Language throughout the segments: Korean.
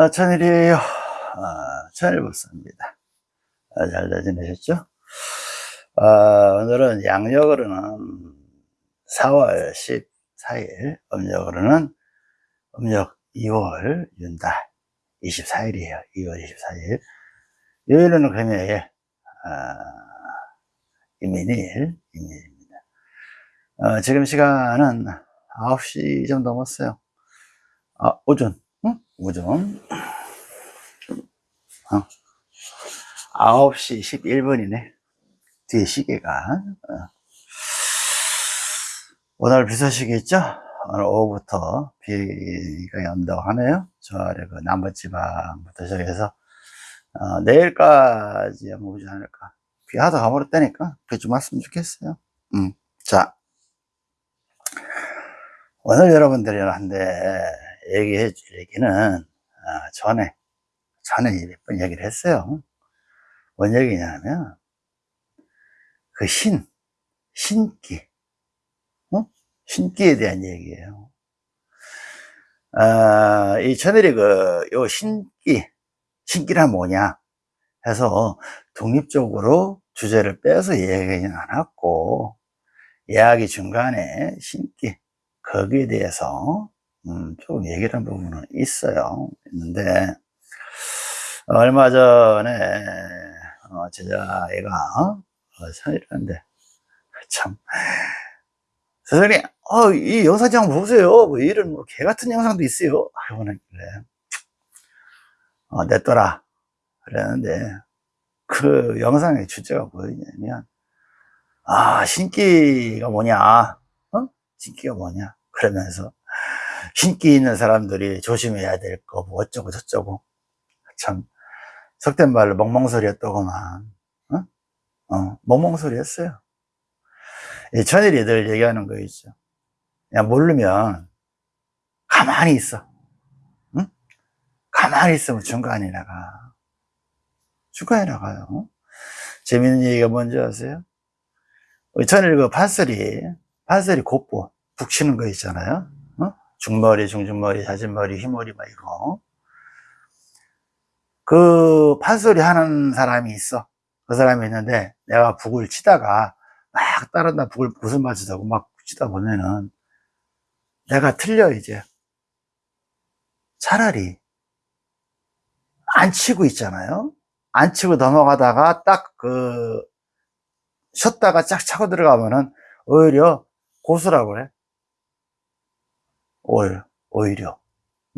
아, 천일이에요. 아, 천일복사입니다. 아, 잘잘 지내셨죠? 아, 오늘은 양력으로는 4월 14일, 음력으로는 음력 2월 윤달 24일이에요. 2월 24일. 요일은 금요일, 아, 이민일, 이민일입니다. 어, 지금 시간은 9시 좀 넘었어요. 아, 오전. 응? 오전. 어. 9시 11분이네. 뒤에 시계가. 어. 오늘 비 소식이 있죠? 오늘 오후부터 비가 온다고 하네요. 저 아래 그 남부지방부터 시작해서, 어, 내일까지 아마 오지 않을까. 비 하다 가버렸다니까. 비 좀 왔으면 좋겠어요. 음. 자. 오늘 여러분들한테 얘기해 줄 얘기는 아, 전에 전에 몇 번 얘기를 했어요 뭔 얘기냐면 그 신, 신기 어? 신기에 대한 얘기예요 아, 이 천일이 그요 신기 신기란 뭐냐 해서 독립적으로 주제를 빼서 얘기하지는 않았고 이야기 중간에 신기 거기에 대해서 음, 조금 얘기를 한 부분은 있어요. 있는데, 얼마 전에, 어, 제자애가, 어, 산이라는데, 참, 선생님, 어, 이 영상 좀 보세요. 뭐 이런, 뭐, 개 같은 영상도 있어요. 하고는, 그래. 어, 냈더라. 그랬는데, 그 영상의 주제가 뭐였냐면, 아, 신기가 뭐냐, 어? 신기가 뭐냐. 그러면서, 신기 있는 사람들이 조심해야 될 거, 뭐 어쩌고 저쩌고. 참, 속된 말로 멍멍소리였더구만. 어? 어, 멍멍소리였어요. 이 천일이 늘 얘기하는 거 있죠. 그냥 모르면 가만히 있어. 응? 가만히 있으면 중간에 나가. 중간에 나가요. 재밌는 얘기가 뭔지 아세요? 천일 그 판소리, 판소리 곱보, 북치는 거 있잖아요. 중머리, 중중머리, 자진머리, 휘머리 막 이거. 그 판소리 하는 사람이 있어. 그 사람이 있는데 내가 북을 치다가 막 따른다 북을 무슨 맞추자고 막 치다 보면은 내가 틀려 이제. 차라리 안 치고 있잖아요. 안 치고 넘어가다가 딱 그 쉬었다가 쫙 차고 들어가면은 오히려 고수라고 그래. 오히려, 오히려.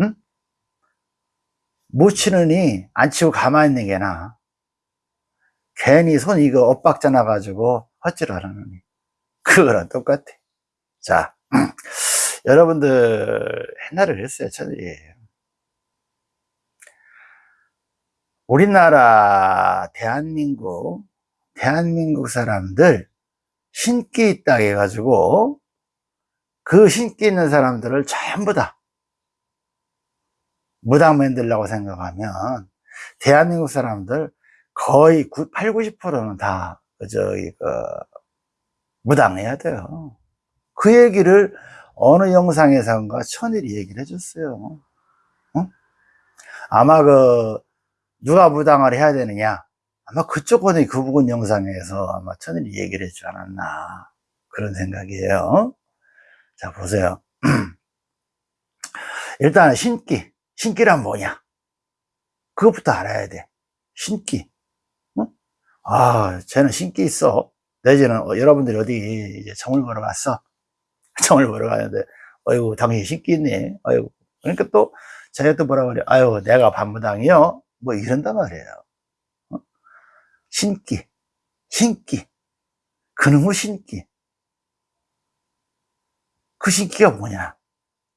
응? 못 치느니 안 치고 가만히 있는 게 나아. 괜히 손 이거 엇박자 나가지고 헛질 하라느니. 그거랑 똑같아. 자, 여러분들 옛날에 그랬어요. 저는 우리나라 대한민국 대한민국 사람들 신기 있다 해가지고 그 신기 있는 사람들을 전부 다 무당 만들라고 생각하면 대한민국 사람들 거의 8, 90%는 다 저기 그 무당해야 돼요. 그 얘기를 어느 영상에선가 천일이 얘기를 해줬어요. 어? 아마 그 누가 무당을 해야 되느냐 아마 그쪽 거는 그 부분 영상에서 아마 천일이 얘기를 해주지 않았나 그런 생각이에요. 자, 보세요. 일단 신기. 신기란 뭐냐? 그것부터 알아야 돼. 신기. 어? 아, 쟤는 신기 있어. 내지는 어, 여러분들이 어디 이제 정을 보러 갔어. 정을 보러 가는데, 어이구, 당신 신기 있네. 어이구. 그러니까 또, 제가 또 뭐라 그래. 아유, 내가 반무당이요? 뭐 이런단 말이에요. 어? 신기. 신기. 그놈의 신기. 그 신기가 뭐냐?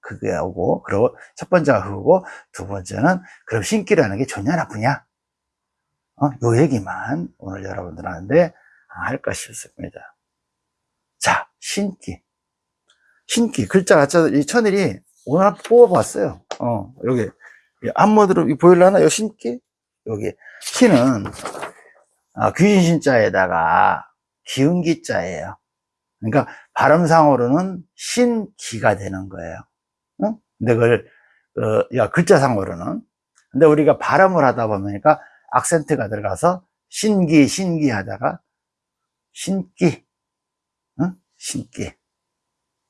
그게 하고, 그리고 첫 번째가 그거고, 두 번째는, 그럼 신기라는 게 좋냐, 나쁘냐? 어, 요 얘기만 오늘 여러분들한테 할까 싶습니다. 자, 신기. 신기. 글자 가짜, 이 천일이 오늘 뽑아봤어요. 어, 여기. 앞모드로 보일라나? 요 신기? 여기. 신은, 아, 귀신 신자에다가 기운기 자예요. 그러니까 발음상으로는 신기가 되는 거예요. 응? 근데 그걸 어, 야 글자상으로는 근데 우리가 발음을 하다 보니까 악센트가 들어가서 신기, 신기 하다가 신기, 응? 신기.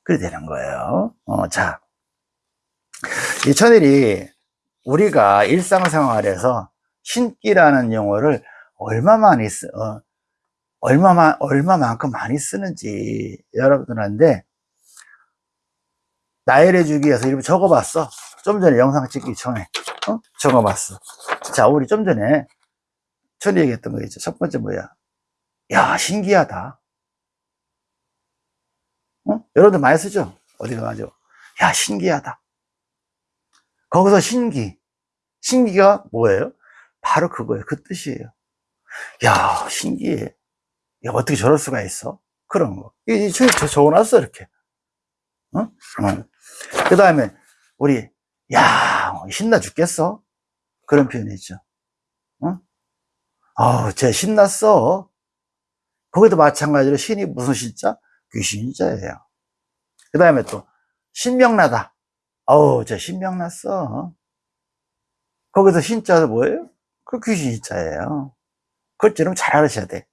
그래 되는 거예요. 어, 자. 이 천일이 우리가 일상생활에서 신기라는 용어를 얼마만이 쓰, 어, 얼마만, 얼마만큼 많이 쓰는지 여러분들한테 나열해 주기 위해서 이렇게 적어봤어. 좀 전에 영상 찍기 전에, 어? 적어봤어. 자, 우리 좀 전에 천이 얘기했던 거 있죠. 첫 번째 뭐야? 야, 신기하다. 어? 여러분들 많이 쓰죠? 어디 가가지고. 야, 신기하다. 거기서 신기. 신기가 뭐예요? 바로 그거예요. 그 뜻이에요. 야, 신기해. 야, 어떻게 저럴 수가 있어? 그런 거. 이, 저, 저 적어놨어, 이렇게. 어? 어. 그 다음에, 우리, 야, 신나 죽겠어? 그런 표현이 있죠. 어? 아우, 쟤 신났어. 거기도 마찬가지로 신이 무슨 신자? 귀신자예요. 그 다음에 또, 신명나다. 어우, 쟤 신명났어. 거기서 신자도 뭐예요? 그 귀신자예요. 그걸 여러분 잘 알으셔야 돼.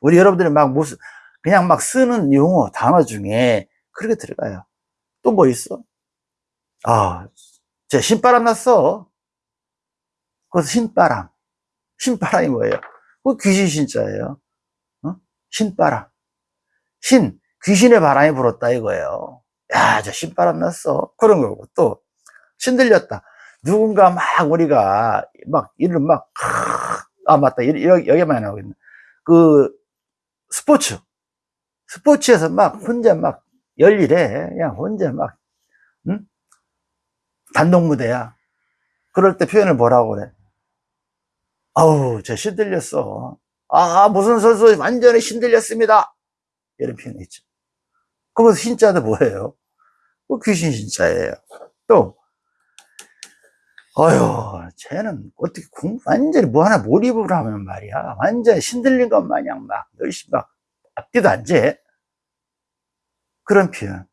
우리 여러분들이 막 무슨, 그냥 막 쓰는 용어, 단어 중에 그렇게 들어가요. 또 뭐 있어? 아, 쟤 신바람 났어. 그것서 신바람. 신바람이 뭐예요? 그 귀신 신자예요. 어? 신바람. 신, 귀신의 바람이 불었다 이거예요. 야, 저 신바람 났어. 그런 거고. 또, 신들렸다. 누군가 막 우리가 막 이름 막, 아, 맞다. 여기, 여기만 나오고 있네. 그, 스포츠. 스포츠에서 막 혼자 막 열일해. 그냥 혼자 막, 응? 단독 무대야. 그럴 때 표현을 뭐라고 그래? 아우, 저 신들렸어. 아, 무슨 선수 완전히 신들렸습니다. 이런 표현이 있죠. 그러면 신자도 뭐예요? 그 귀신 신자예요. 또, 어휴, 쟤는 어떻게 공, 완전히 뭐 하나 몰입을 하면 말이야. 완전히 신들린 것 마냥 막, 열심히 막, 앞뒤도 안 재. 그런 표현.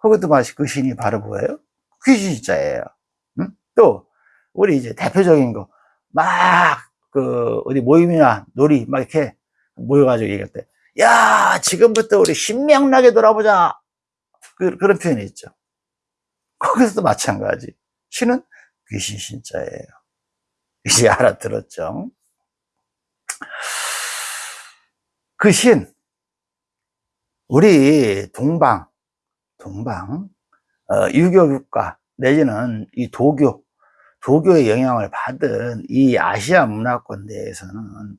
그것도 마치 그 신이 바로 뭐예요? 귀신 신자예요. 응? 또, 우리 이제 대표적인 거, 막, 그, 어디 모임이나 놀이, 막 이렇게 모여가지고 얘기할 때, 야, 지금부터 우리 신명나게 돌아보자. 그, 그런 표현이 있죠. 거기서도 마찬가지. 신은 귀신 신자예요. 이제 알아들었죠? 그 신, 우리 동방, 동방, 어, 유교 국가, 내지는 이 도교, 도교의 영향을 받은 이 아시아 문화권 내에서는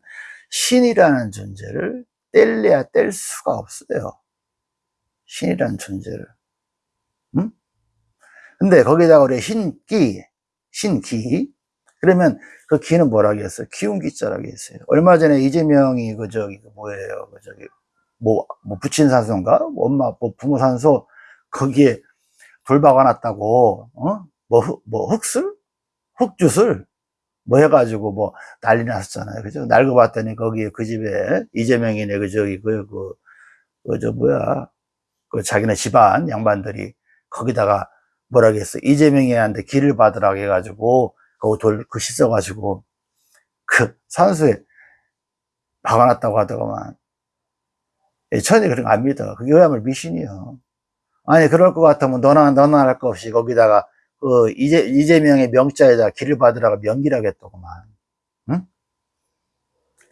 신이라는 존재를 뗄래야 뗄 수가 없어요. 신이라는 존재를. 응? 근데 거기다가 우리 신기, 신기. 그러면 그 기는 뭐라고 했어요? 기운기자라고 했어요. 얼마 전에 이재명이 그 저기 그 뭐예요? 그 저기 뭐, 뭐 부친 산소인가? 엄마 뭐 부모 산소 거기에 돌 박아놨다고 어? 뭐, 뭐 흙술? 흙주술? 뭐 해가지고 뭐 난리 났었잖아요. 그죠? 날고 봤더니 거기 그 집에 이재명이네 그 저기 그, 그, 그, 저 뭐야. 그 자기네 집안 양반들이 거기다가 뭐라고 했어. 이재명이한테 길을 받으라고 해가지고 돌, 그 씻어가지고 그 산소에 박아놨다고 하더구만. 천이 그런 거 안 믿어. 그게 왜냐면 미신이요. 아니, 그럴 것 같으면 너나, 너나 할 거 없이 거기다가 그 이재, 이재명의 명자에다 길을 받으라고 명기라고 했더구만. 응?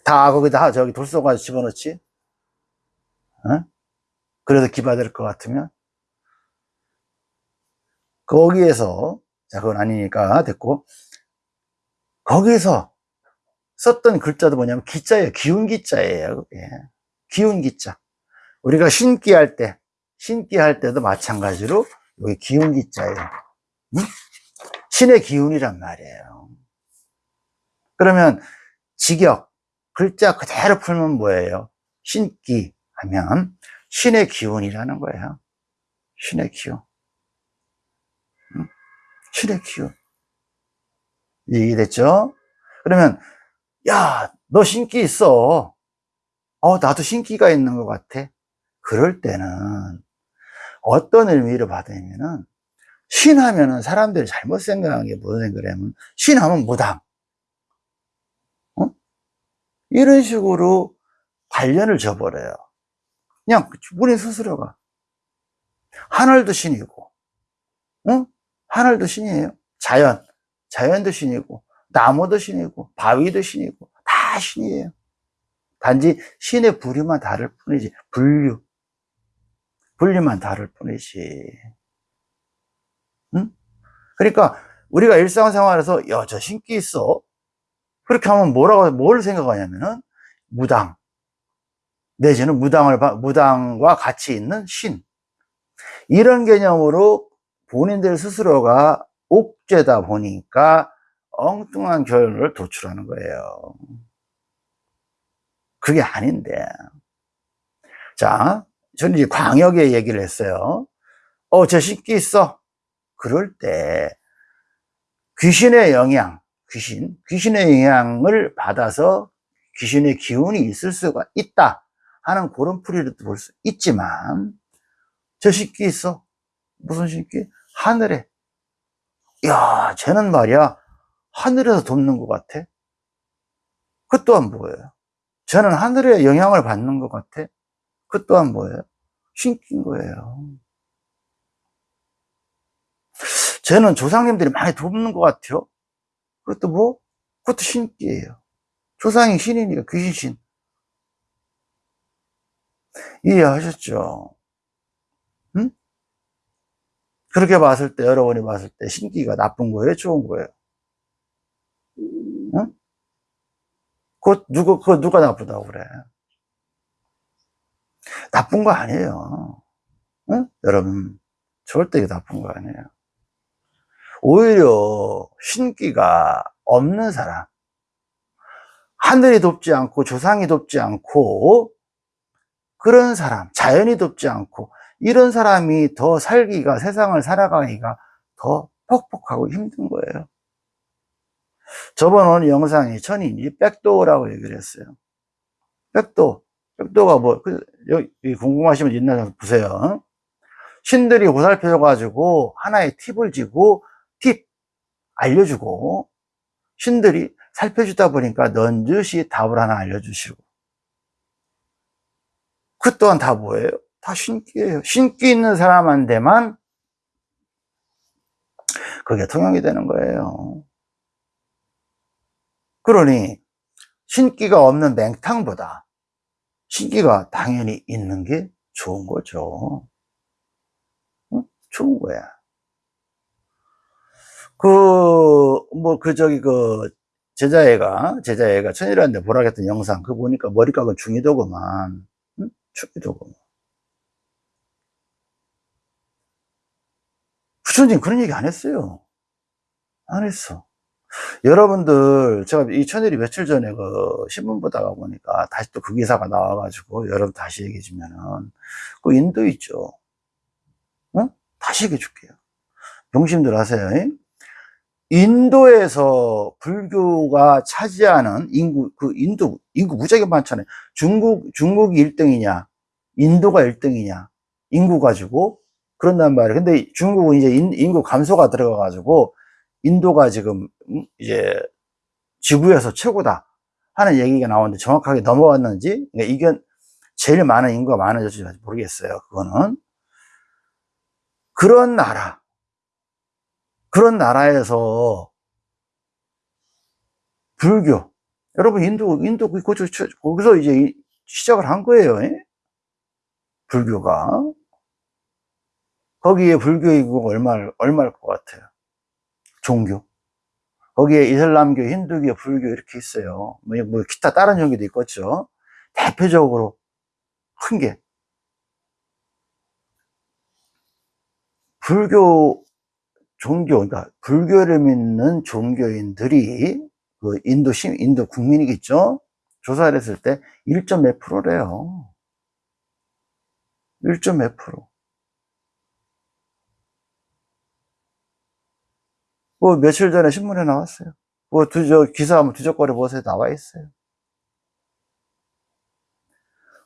다 거기다 저기 돌 쏘가지고 집어넣지? 응? 그래도 기 받을 것 같으면? 거기에서, 자, 그건 아니니까 됐고, 거기에서 썼던 글자도 뭐냐면 기자예요. 기운 기자예요. 예. 기운 기자. 우리가 신기 할 때, 신기 할 때도 마찬가지로 여기 기운 기자예요. 응? 신의 기운이란 말이에요. 그러면 직역, 글자 그대로 풀면 뭐예요? 신기 하면 신의 기운이라는 거예요. 신의 기운. 기운. 이해됐죠? 그러면, 야, 너 신기 있어. 어, 나도 신기가 있는 것 같아. 그럴 때는 어떤 의미를 받으냐면은 신하면은 사람들이 잘못 생각한 게 무슨 생각이냐면 신하면 무당. 어? 이런 식으로 관련을 줘버려요. 그냥 본인 스스로가. 하늘도 신이고, 응? 하늘도 신이에요. 자연, 자연도 신이고, 나무도 신이고, 바위도 신이고, 다 신이에요. 단지 신의 부류만 다를 뿐이지, 분류. 분류만 다를 뿐이지. 응? 그러니까 우리가 일상생활에서 야, 저 신기 있어. 그렇게 하면 뭐라고 뭘 생각하냐면은 무당. 내지는 무당을 무당과 같이 있는 신. 이런 개념으로 본인들 스스로가 옥죄다 보니까 엉뚱한 결론을 도출하는 거예요. 그게 아닌데. 자, 저는 이제 광역의 얘기를 했어요. 어, 저 신기 있어. 그럴 때 귀신의 영향, 귀신, 귀신의 영향을 받아서 귀신의 기운이 있을 수가 있다 하는 그런 풀이를 볼 수 있지만 저 신기 있어. 무슨 신기? 하늘에. 야, 쟤는 말이야. 하늘에서 돕는 것 같아. 그 또한 뭐예요? 저는 하늘의 영향을 받는 것 같아. 그 또한 뭐예요? 신기인 거예요. 쟤는 조상님들이 많이 돕는 것 같아요. 그것도 뭐? 그것도 신기해요. 조상이 신이니까 귀신. 이해하셨죠? 응? 그렇게 봤을 때, 여러분이 봤을 때 신기가 나쁜 거예요? 좋은 거예요? 응? 그거 누가, 그거 누가 나쁘다고 그래? 나쁜 거 아니에요. 응? 여러분, 절대 나쁜 거 아니에요. 오히려 신기가 없는 사람 하늘이 돕지 않고 조상이 돕지 않고 그런 사람 자연이 돕지 않고 이런 사람이 더 살기가 세상을 살아가기가 더 퍽퍽하고 힘든 거예요. 저번 오늘 영상이 천인이 백도라고 얘기를 했어요. 백도 백도가 뭐 그, 여기 궁금하시면 있나 보세요. 신들이 보살펴 가지고 하나의 팁을 지고 팁 알려주고 신들이 살펴주다 보니까 넌즉시 답을 하나 알려주시고. 그 또한 다 뭐예요? 다 신기예요 신기 있는 사람한테만 그게 통용이 되는 거예요 그러니 신기가 없는 맹탕보다 신기가 당연히 있는 게 좋은 거죠 응? 좋은 거야 그, 뭐, 그, 저기, 그, 제자애가, 제자애가 천일한테 보라겠던 영상, 그 보니까 머리각은 중이도구만. 응? 중이도구만. 부처님 그런 얘기 안 했어요. 안 했어. 여러분들, 제가 이 천일이 며칠 전에 그 신문 보다가 보니까 다시 또 그 기사가 나와가지고 여러분 다시 얘기해 주면은, 그 인도 있죠. 응? 다시 얘기해 줄게요. 명심들 하세요. 잉? 인도에서 불교가 차지하는 인구, 그 인도, 인구 무지하게 많잖아요. 중국, 중국이 1등이냐, 인도가 1등이냐, 인구 가지고, 그런단 말이에요. 근데 중국은 이제 인, 구 감소가 들어가가지고, 인도가 지금, 음, 이제, 지구에서 최고다. 하는 얘기가 나오는데 정확하게 넘어왔는지, 그러니까 이게 제일 많은 인구가 많아졌지 모르겠어요. 그거는. 그런 나라, 그런 나라에서 불교 여러분 인도 인도 그 거기서 이제 시작을 한 거예요 예? 불교가 거기에 불교 인구가 얼마 얼마일 것 같아요 종교 거기에 이슬람교, 힌두교, 불교 이렇게 있어요 뭐, 뭐 기타 다른 종교도 있겠죠 대표적으로 큰 게 불교 종교, 그러니까 불교를 믿는 종교인들이 그 인도 시 인도 국민이겠죠? 조사를 했을 때 1점 몇 프로래요. 1점 몇 프로. 뭐 며칠 전에 신문에 나왔어요. 뭐 두저 기사 한번 두적거려 보세요. 나와 있어요.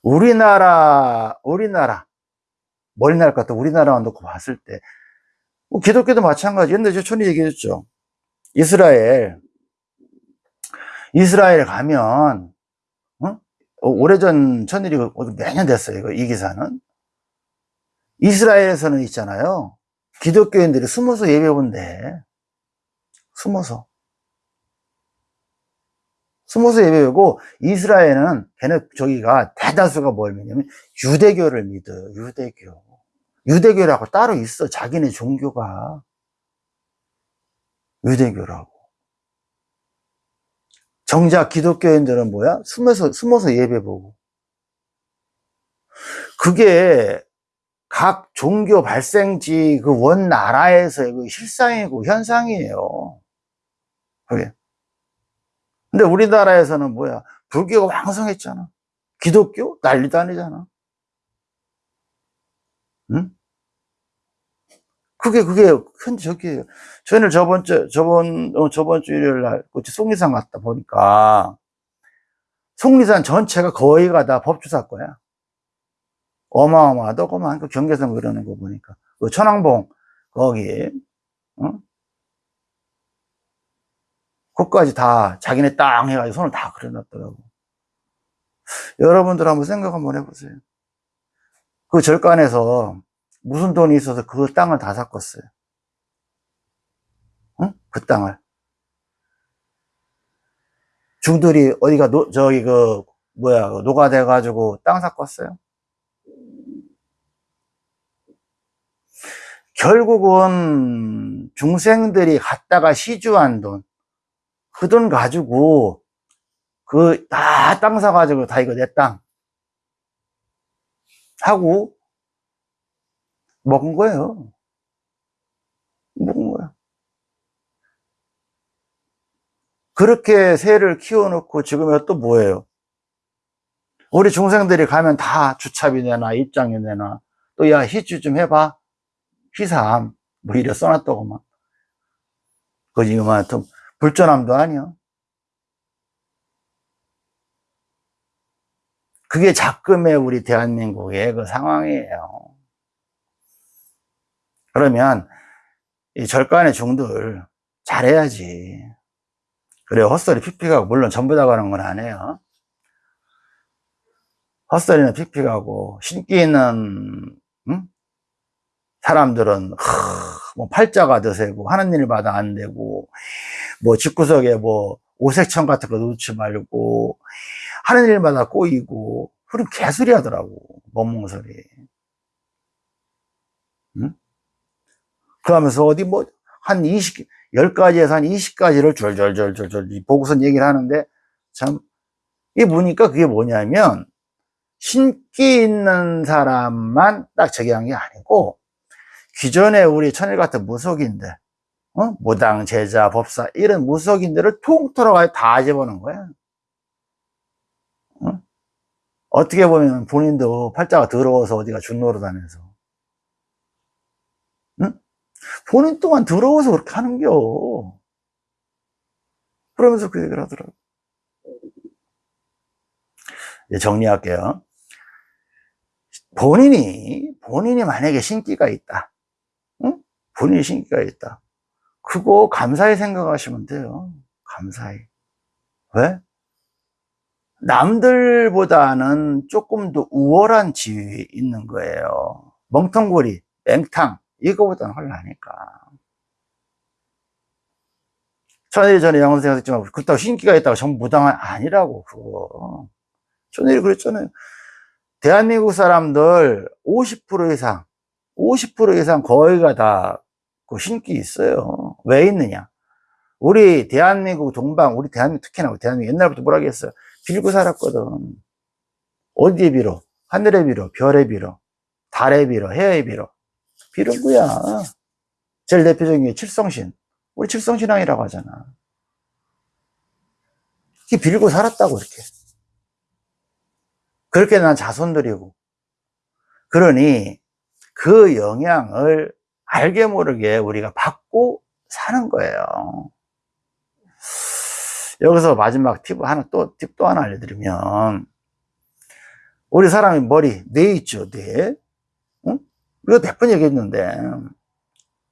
우리나라, 우리나라, 머리 날 것 같아. 우리나라만 놓고 봤을 때 뭐 기독교도 마찬가지. 저 천이 얘기했죠. 이스라엘, 이스라엘 가면, 어? 오래전 천일이 몇년 됐어요. 이거, 이 기사는. 이스라엘에서는 있잖아요. 기독교인들이 숨어서 예배 본대. 숨어서. 숨어서 예배하고 이스라엘은 걔네 저기가 대다수가 뭘 믿냐면 유대교를 믿어요. 유대교. 유대교라고 따로 있어. 자기네 종교가. 유대교라고. 정작 기독교인들은 뭐야? 숨어서, 숨어서 예배 보고. 그게 각 종교 발생지 그 원 나라에서의 그 실상이고 현상이에요. 그게. 근데 우리나라에서는 뭐야? 불교가 왕성했잖아. 기독교? 난리도 아니잖아. 응? 그게, 그게, 현, 저기, 저희는 저번 주, 저번, 어, 저번 주 일요일 날, 속리산 갔다 보니까, 속리산 전체가 거의가 다 법주사 거야. 어마어마하더구만. 그 경계선 그러는 거 보니까. 그 천왕봉, 거기, 어? 그까지 다 자기네 땅 해가지고 손을 다 그려놨더라고. 여러분들 한번 생각 한번 해보세요. 그 절간에서 무슨 돈이 있어서 그 땅을 다 샀겠어요. 응? 그 땅을. 중들이 어디가 노, 저기 그 뭐야 노가 돼가지고 땅 샀겠어요? 결국은 중생들이 갖다가 시주한 돈, 그 돈 가지고 그 다 땅 사가지고 다 이거 내 땅 하고 먹은 거예요. 먹은 거야. 그렇게 새를 키워놓고 지금은 또 뭐예요? 우리 중생들이 가면 다 주차비 내나 입장료 내나 또 야 희주 좀 해봐 희삼 뭐 이래 써놨다고만 그 지금 하여튼 불전함도 아니야 그게 작금의 우리 대한민국의 그 상황이에요. 그러면 이 절간의 중들 잘해야지. 그래 헛소리 픽픽하고 물론 전부 다 가는 건 아니에요. 헛소리는 픽픽하고 신기 있는 응? 사람들은 하, 뭐 팔자가 드세고 하는 일마다 안 되고 뭐 집구석에 뭐 오색천 같은 거 놓지 말고 하는 일마다 꼬이고 그럼 개소리 하더라고 멍멍 소리 응? 그러면서 어디 뭐 한 20, 10가지에서 한 20가지를 절절절절절 보고선 얘기를 하는데 참 이게 보니까 그게 뭐냐면 신기 있는 사람만 딱 적용한 게 아니고 기존에 우리 천일 같은 무속인들, 어? 무당, 제자, 법사, 이런 무속인들을 통틀어 다 집어넣은 거야. 어? 떻게 보면 본인도 팔자가 더러워서 어디가 준노릇 하면서. 응? 본인 또한 더러워서 그렇게 하는겨. 그러면서 그 얘기를 하더라고. 이제 정리할게요. 본인이, 본인이 만약에 신기가 있다. 본인이 신기가 있다. 그거 감사히 생각하시면 돼요. 감사히. 왜? 남들보다는 조금 더 우월한 지위에 있는 거예요. 멍텅구리, 맹탕, 이거보다는 헐나니까. 천일이 전에 양원생가 했지만, 그렇다고 신기가 있다고 전부 무당은 아니라고, 그거. 천일이 그랬잖아요. 대한민국 사람들 50% 이상, 50% 이상 거의가 다 그 신기 있어요. 왜 있느냐? 우리 대한민국 동방, 우리 대한민국 특히나 우리 대한민국 옛날부터 뭐라 그랬어요? 빌고 살았거든. 어디에 빌어? 하늘에 빌어, 별에 빌어, 달에 빌어, 해에 빌어. 빌은 거야. 제일 대표적인 게 칠성신. 우리 칠성신앙이라고 하잖아. 이 빌고 살았다고, 이렇게. 그렇게 난 자손들이고. 그러니 그 영향을 알게 모르게 우리가 받고 사는 거예요. 여기서 마지막 팁 하나 또, 팁 또 하나 알려드리면, 우리 사람이 머리, 뇌 있죠, 뇌. 응? 우리가 몇 번 얘기했는데,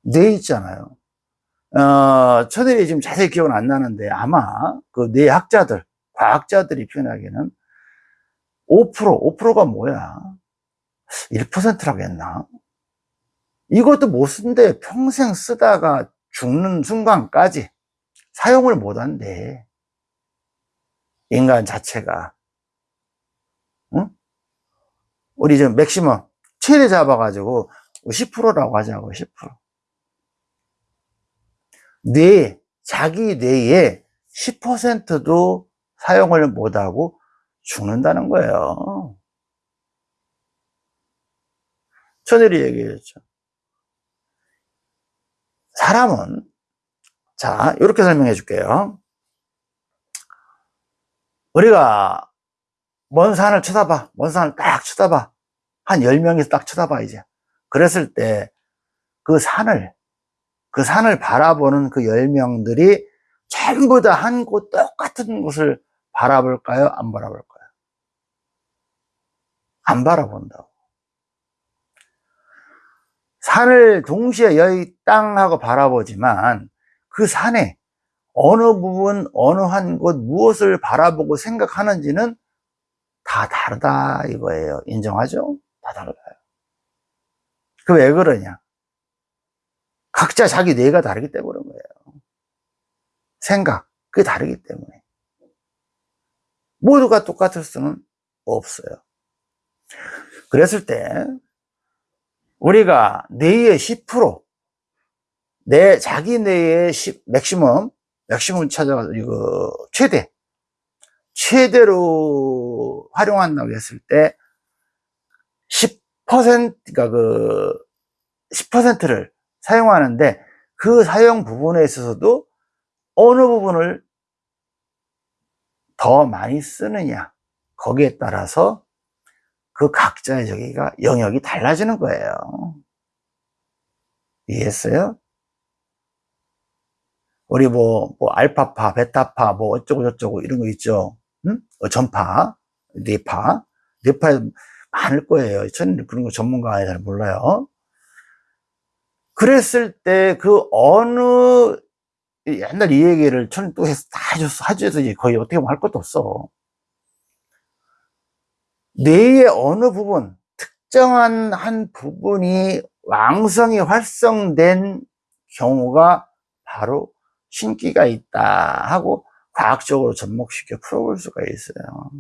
뇌 있잖아요. 어, 천일이 지금 자세히 기억은 안 나는데 아마 그 뇌 학자들, 과학자들이 표현하기에는 5%, 5%가 뭐야? 1%라고 했나? 이것도 못 쓴데 평생 쓰다가 죽는 순간까지 사용을 못 한대. 인간 자체가. 응? 우리 지금 맥시멈 최대 잡아가지고 10%라고 하자고, 10%. 뇌, 자기 뇌에 10%도 사용을 못하고 죽는다는 거예요. 천일이 얘기했죠. 사람은, 자, 이렇게 설명해 줄게요. 우리가 먼 산을 쳐다봐. 먼 산을 딱 쳐다봐. 한 10명이서 딱 쳐다봐, 이제. 그랬을 때 그 산을, 그 산을 바라보는 그 10명들이 전부 다 한 곳 똑같은 곳을 바라볼까요? 안 바라볼까요? 안 바라본다고. 산을 동시에 여기 땅하고 바라보지만 그 산에 어느 부분, 어느 한 곳 무엇을 바라보고 생각하는지는 다 다르다 이거예요. 인정하죠? 다 달라요. 그 왜 그러냐? 각자 자기 뇌가 다르기 때문에 그런 거예요. 생각, 그게 다르기 때문에. 모두가 똑같을 수는 없어요. 그랬을 때, 우리가 뇌의 10%, 내, 자기 뇌의 10, 맥시멈, 맥시멈 찾아가서, 이거, 최대, 최대로 활용한다고 했을 때, 10%, 그러니까 그, 10%를 사용하는데, 그 사용 부분에 있어서도 어느 부분을 더 많이 쓰느냐, 거기에 따라서 그 각자의 저기가 영역이 달라지는 거예요. 이해했어요? 우리 뭐, 뭐, 알파파, 베타파, 뭐, 어쩌고 저쩌고 이런 거 있죠. 응? 어, 전파, 뇌파. 뇌파에 많을 거예요. 저는 그런 거 전문가 잘 몰라요. 그랬을 때 그 어느 옛날 이 얘기를 저는 또 해서 다 해줬어. 해줘서 거의 어떻게 할 것도 없어. 뇌의 어느 부분, 특정한 한 부분이 왕성히 활성된 경우가 바로 신기가 있다 하고 과학적으로 접목시켜 풀어볼 수가 있어요.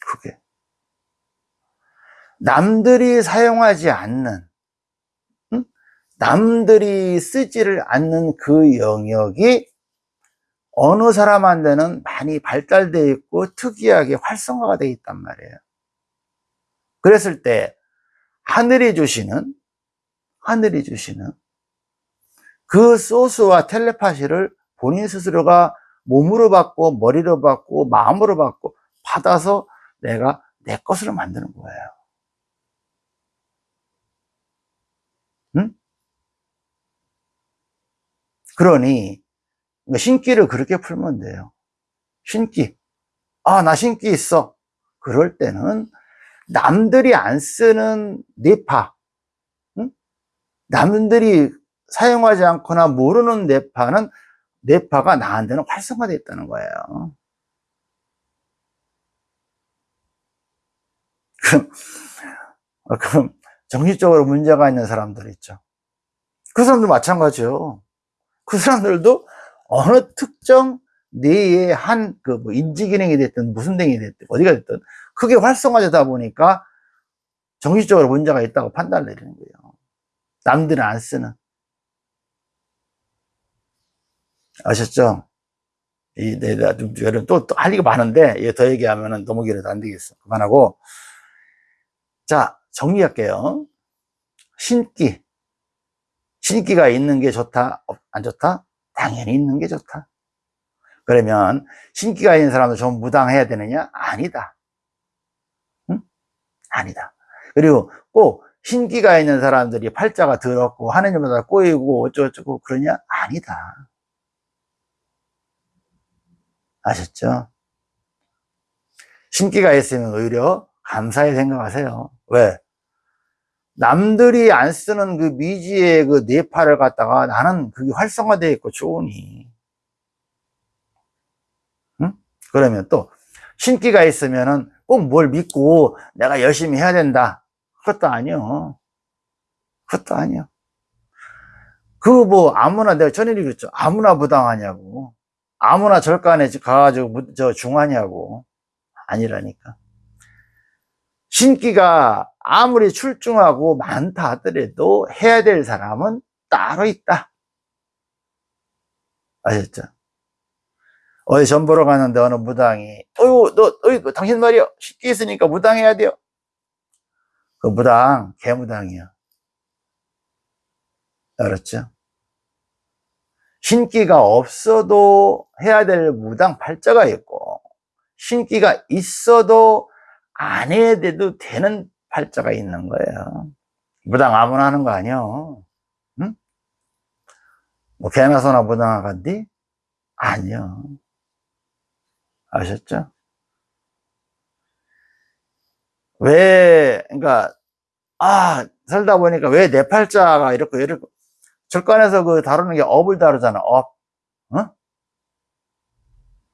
그게. 남들이 사용하지 않는, 응? 남들이 쓰지를 않는 그 영역이 어느 사람한테는 많이 발달되어 있고 특이하게 활성화가 되어 있단 말이에요. 그랬을 때 하늘이 주시는 하늘이 주시는 그 소스와 텔레파시를 본인 스스로가 몸으로 받고 머리로 받고 마음으로 받고 받아서 내가 내 것으로 만드는 거예요. 응? 그러니 신기를 그렇게 풀면 돼요. 신기. 아, 나 신기 있어. 그럴 때는 남들이 안 쓰는 뇌파, 응? 남들이 사용하지 않거나 모르는 뇌파는 뇌파가 나한테는 활성화되어 있다는 거예요. 그럼, 어, 그럼 정신적으로 문제가 있는 사람들 있죠. 그 사람들 마찬가지요. 그 사람들도 어느 특정 뇌의 한, 그, 뭐, 인지 기능이 됐든, 무슨 등이 됐든, 어디가 됐든, 크게 활성화되다 보니까 정신적으로 문제가 있다고 판단을 내리는 거예요. 남들은 안 쓰는. 아셨죠? 이, 내, 나, 좀, 또, 또, 할 얘기가 많은데, 더 얘기하면 너무 길어서 안 되겠어. 그만하고. 자, 정리할게요. 신기. 신기가 있는 게 좋다? 안 좋다? 당연히 있는 게 좋다. 그러면 신기가 있는 사람도 좀 무당해야 되느냐? 아니다. 응? 아니다. 그리고 꼭 신기가 있는 사람들이 팔자가 더럽고 하느님마다 꼬이고 어쩌고저쩌고 그러냐? 아니다. 아셨죠? 신기가 있으면 오히려 감사히 생각하세요. 왜? 남들이 안 쓰는 그 미지의 그 뇌파를 갖다가 나는 그게 활성화되어 있고 좋으니. 응? 그러면 또 신기가 있으면은 꼭뭘 믿고 내가 열심히 해야 된다. 그것도 아니요. 그것도 아니요. 그뭐 아무나 내가 전일이 그랬죠. 아무나 부당하냐고. 아무나 절간에 가가지고 무- 저 중하냐고. 아니라니까. 신기가 아무리 출중하고 많다 하더라도 해야 될 사람은 따로 있다. 아셨죠? 어디 전 보러 가는데 어느 무당이, 어유, 너, 어이, 그 당신 말이야. 신기 있으니까 무당해야 돼요. 그 무당, 개무당이야. 알았죠? 신기가 없어도 해야 될 무당 팔자가 있고, 신기가 있어도 안 해야 돼도 되는 팔자가 있는 거예요. 무당 아무나 하는 거 아니요. 응? 뭐 개나 소나 무당 간디? 아니요. 아셨죠? 왜, 그러니까, 아, 살다 보니까 왜 내 팔자가 이렇고 이렇고, 절간에서 그 다루는 게 업을 다루잖아, 업. 어?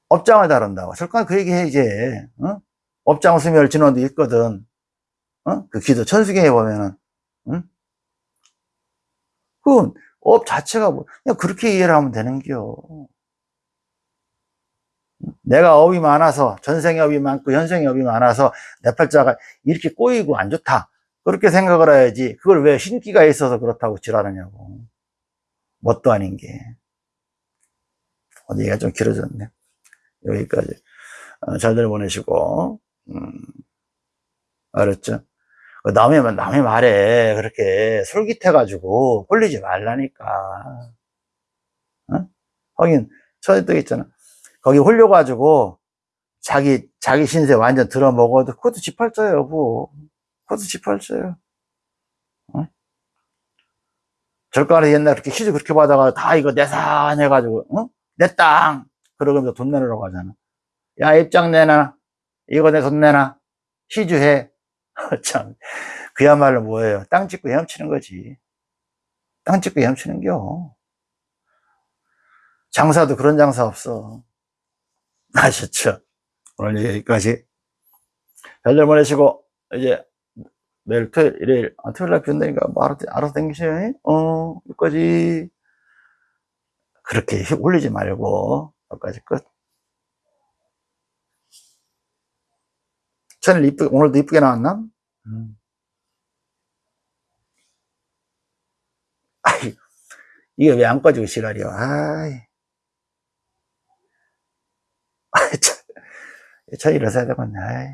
업장을 다룬다고. 절간 그 얘기 해, 이제. 어? 업장 소멸 진언도 있거든. 어? 그 기도 천수경에 보면은, 응? 그, 업 자체가 뭐, 그냥 그렇게 이해를 하면 되는겨. 내가 업이 많아서, 전생에 업이 많고, 현생에 업이 많아서, 내 팔자가 이렇게 꼬이고 안 좋다. 그렇게 생각을 해야지. 그걸 왜 신기가 있어서 그렇다고 지랄하냐고. 뭣도 아닌 게. 어디가 좀 길어졌네. 여기까지. 어, 잘들 보내시고, 음, 알았죠? 그 남의, 말- 남의 말에 그렇게 솔깃해가지고 홀리지 말라니까. 어? 하긴, 저도 있잖아. 거기 홀려가지고 자기, 자기 신세 완전 들어먹어도 그것도 지팔자예요, 여보. 그것도 지팔자예요. 어? 절간에 옛날에 그렇게 휴지 그렇게 받아가 다 이거 내 산 해가지고, 어? 내 땅! 그러면서 돈 내놓으라고 하잖아. 야, 입장 내놔. 이거 내 돈 내놔. 희주해. 참. 그야말로 뭐예요? 땅 짓고 헤엄치는 거지. 땅 짓고 헤엄치는 겨. 장사도 그런 장사 없어. 아셨죠? 오늘 여기까지. 별들 보내시고, 이제, 내일 토요일, 일요일, 아, 토요일 날 비온다니까, 뭐, 알아서, 알아서 댕기셔요. 어, 여기까지. 그렇게 올리지 말고, 여기까지 끝. 천일 이쁘, 오늘도 이쁘게 나왔나? 음. 아이, 이게 왜 안 꺼지고 지랄이야. 아이. 아이, 참. 저 일어서야 되겠네. 아이.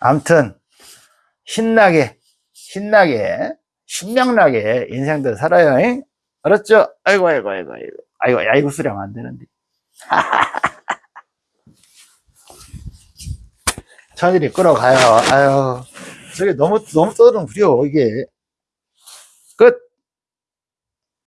암튼, 신나게, 신나게, 신명나게 인생들 살아요. 잉? 알았죠? 아이고, 아이고, 아이고, 아이고. 아이고, 아이고, 수령 안 되는데. 천일이 끌어가요. 아유, 저게 너무, 너무 떠드는 부려, 이게. 끝.